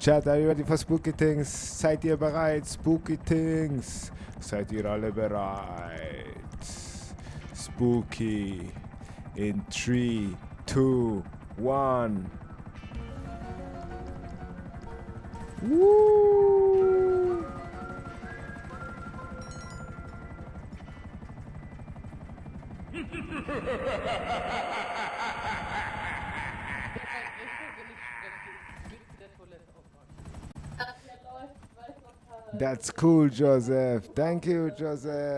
Chat, are you ready for spooky things? Seid ihr bereit? Spooky things. Seid ihr alle bereit? Spooky. In 3, 2, 1. Woo! That's cool, Joseph. Thank you, Joseph.